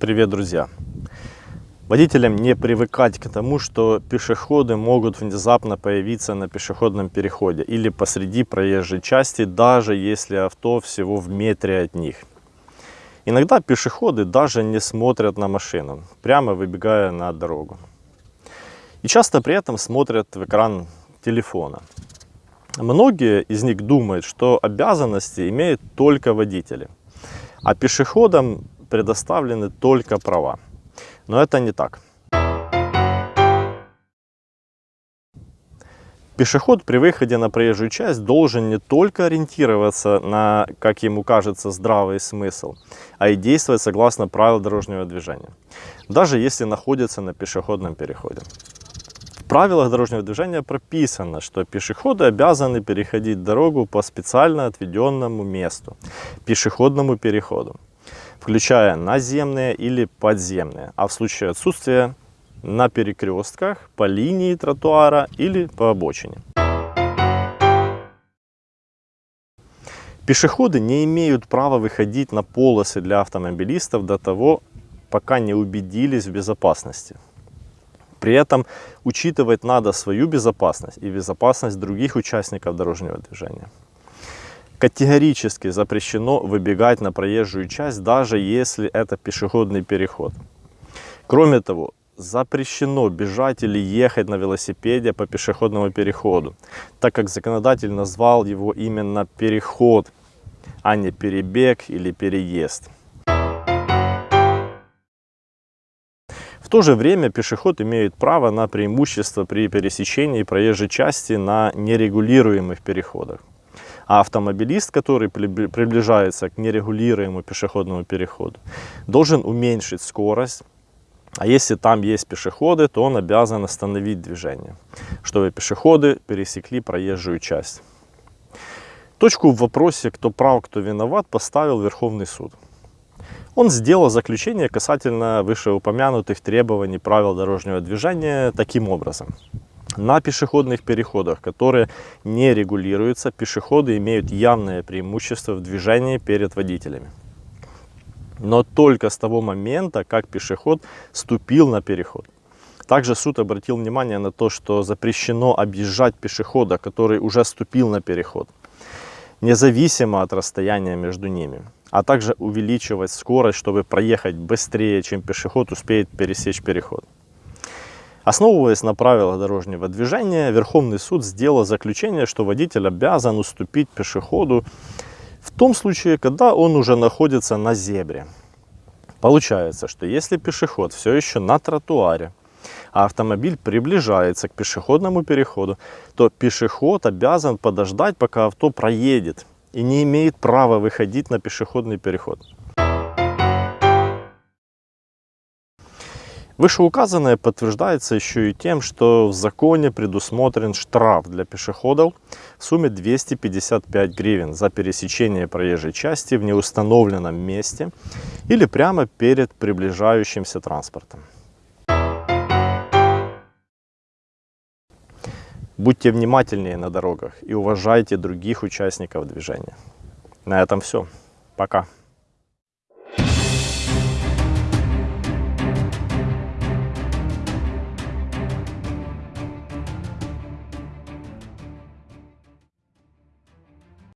Привет, друзья! Водителям не привыкать к тому, что пешеходы могут внезапно появиться на пешеходном переходе или посреди проезжей части, даже если авто всего в метре от них. Иногда пешеходы даже не смотрят на машину, прямо выбегая на дорогу. И часто при этом смотрят в экран телефона. Многие из них думают, что обязанности имеют только водители, а пешеходам предоставлены только права. Но это не так. Пешеход при выходе на проезжую часть должен не только ориентироваться на, как ему кажется, здравый смысл, а и действовать согласно правил дорожного движения, даже если находится на пешеходном переходе. В правилах дорожного движения прописано, что пешеходы обязаны переходить дорогу по специально отведенному месту, пешеходному переходу включая наземные или подземные, а в случае отсутствия на перекрестках, по линии тротуара или по обочине. Пешеходы не имеют права выходить на полосы для автомобилистов до того, пока не убедились в безопасности. При этом учитывать надо свою безопасность и безопасность других участников дорожного движения. Категорически запрещено выбегать на проезжую часть, даже если это пешеходный переход. Кроме того, запрещено бежать или ехать на велосипеде по пешеходному переходу, так как законодатель назвал его именно переход, а не перебег или переезд. В то же время пешеход имеет право на преимущество при пересечении проезжей части на нерегулируемых переходах. А автомобилист, который приближается к нерегулируемому пешеходному переходу, должен уменьшить скорость. А если там есть пешеходы, то он обязан остановить движение, чтобы пешеходы пересекли проезжую часть. Точку в вопросе, кто прав, кто виноват, поставил Верховный суд. Он сделал заключение касательно вышеупомянутых требований правил дорожного движения таким образом. На пешеходных переходах, которые не регулируются, пешеходы имеют явное преимущество в движении перед водителями. Но только с того момента, как пешеход ступил на переход. Также суд обратил внимание на то, что запрещено объезжать пешехода, который уже ступил на переход, независимо от расстояния между ними, а также увеличивать скорость, чтобы проехать быстрее, чем пешеход успеет пересечь переход. Основываясь на правилах дорожного движения, Верховный суд сделал заключение, что водитель обязан уступить пешеходу в том случае, когда он уже находится на зебре. Получается, что если пешеход все еще на тротуаре, а автомобиль приближается к пешеходному переходу, то пешеход обязан подождать, пока авто проедет и не имеет права выходить на пешеходный переход. Вышеуказанное подтверждается еще и тем, что в законе предусмотрен штраф для пешеходов в сумме 255 гривен за пересечение проезжей части в неустановленном месте или прямо перед приближающимся транспортом. Будьте внимательнее на дорогах и уважайте других участников движения. На этом все. Пока.